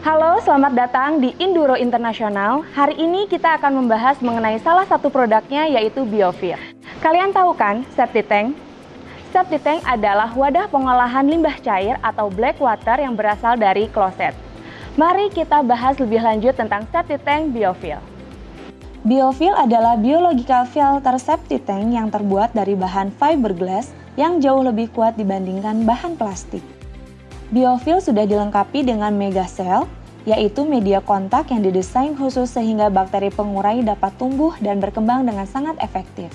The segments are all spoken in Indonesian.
Halo, selamat datang di Induro Internasional. Hari ini kita akan membahas mengenai salah satu produknya yaitu Biofir. Kalian tahu kan septic tank? Septic tank adalah wadah pengolahan limbah cair atau black water yang berasal dari kloset. Mari kita bahas lebih lanjut tentang septic tank Biofil. Biofil adalah biological filter septic tank yang terbuat dari bahan fiberglass yang jauh lebih kuat dibandingkan bahan plastik. Biofil sudah dilengkapi dengan megacell, yaitu media kontak yang didesain khusus sehingga bakteri pengurai dapat tumbuh dan berkembang dengan sangat efektif.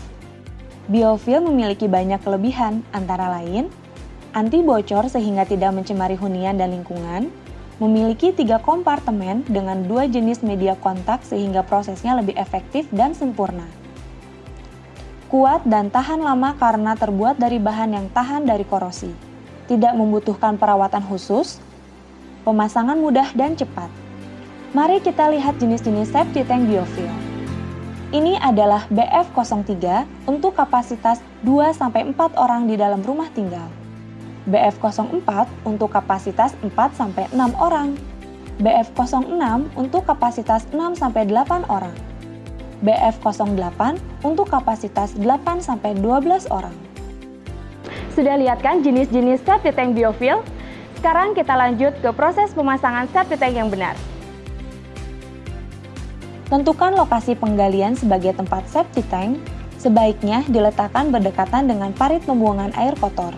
Biofil memiliki banyak kelebihan, antara lain, anti bocor sehingga tidak mencemari hunian dan lingkungan, memiliki tiga kompartemen dengan dua jenis media kontak sehingga prosesnya lebih efektif dan sempurna. Kuat dan tahan lama karena terbuat dari bahan yang tahan dari korosi tidak membutuhkan perawatan khusus, pemasangan mudah dan cepat. Mari kita lihat jenis-jenis safety tank biofil. Ini adalah BF03 untuk kapasitas 2-4 orang di dalam rumah tinggal. BF04 untuk kapasitas 4-6 orang. BF06 untuk kapasitas 6-8 orang. BF08 untuk kapasitas 8-12 orang. Sudah lihat kan jenis-jenis septic tank biofil? Sekarang kita lanjut ke proses pemasangan septic tank yang benar. Tentukan lokasi penggalian sebagai tempat septic tank, sebaiknya diletakkan berdekatan dengan parit pembuangan air kotor.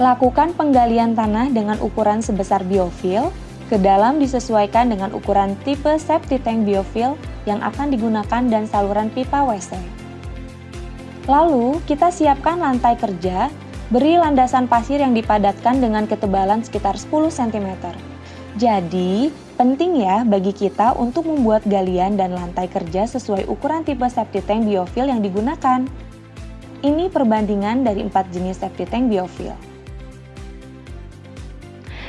Lakukan penggalian tanah dengan ukuran sebesar biofil, ke dalam disesuaikan dengan ukuran tipe septic tank biofil yang akan digunakan dan saluran pipa WC. Lalu, kita siapkan lantai kerja, beri landasan pasir yang dipadatkan dengan ketebalan sekitar 10 cm. Jadi, penting ya bagi kita untuk membuat galian dan lantai kerja sesuai ukuran tipe septic tank biofil yang digunakan. Ini perbandingan dari empat jenis septic tank biofil.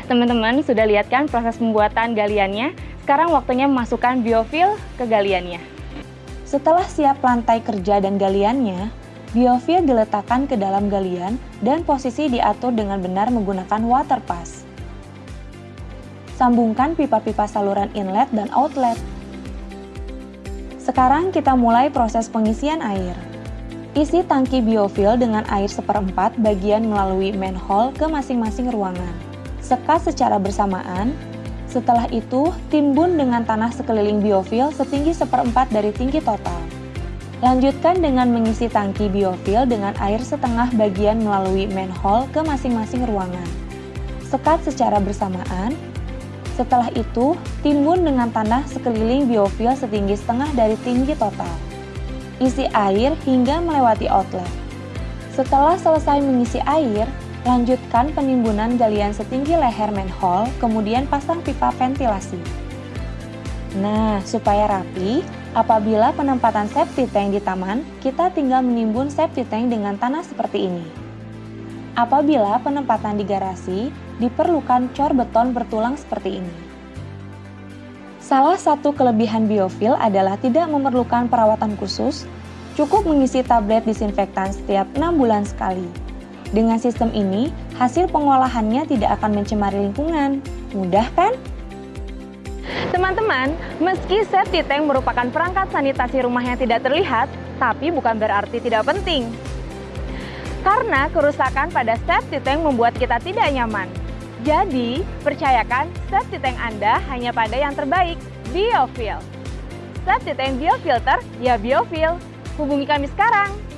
Teman-teman sudah lihat kan proses pembuatan galiannya? Sekarang waktunya memasukkan biofil ke galiannya. Setelah siap lantai kerja dan galiannya, Biofil diletakkan ke dalam galian dan posisi diatur dengan benar menggunakan water pass. Sambungkan pipa-pipa saluran inlet dan outlet. Sekarang kita mulai proses pengisian air. Isi tangki biofil dengan air seperempat bagian melalui manhole ke masing-masing ruangan. Sekat secara bersamaan. Setelah itu, timbun dengan tanah sekeliling biofil setinggi seperempat dari tinggi total. Lanjutkan dengan mengisi tangki biofil dengan air setengah bagian melalui manhole ke masing-masing ruangan. Sekat secara bersamaan. Setelah itu, timbun dengan tanah sekeliling biofil setinggi setengah dari tinggi total. Isi air hingga melewati outlet. Setelah selesai mengisi air, lanjutkan penimbunan galian setinggi leher manhole, kemudian pasang pipa ventilasi. Nah, supaya rapi, Apabila penempatan septic tank di taman, kita tinggal menimbun septic tank dengan tanah seperti ini. Apabila penempatan di garasi, diperlukan cor beton bertulang seperti ini. Salah satu kelebihan biofil adalah tidak memerlukan perawatan khusus, cukup mengisi tablet disinfektan setiap 6 bulan sekali. Dengan sistem ini, hasil pengolahannya tidak akan mencemari lingkungan. Mudah kan? Teman-teman, meski septic tank merupakan perangkat sanitasi rumah yang tidak terlihat, tapi bukan berarti tidak penting. Karena kerusakan pada septic tank membuat kita tidak nyaman. Jadi, percayakan septic tank Anda hanya pada yang terbaik, Biofil. Septic tank biofilter, ya biofil. Hubungi kami sekarang.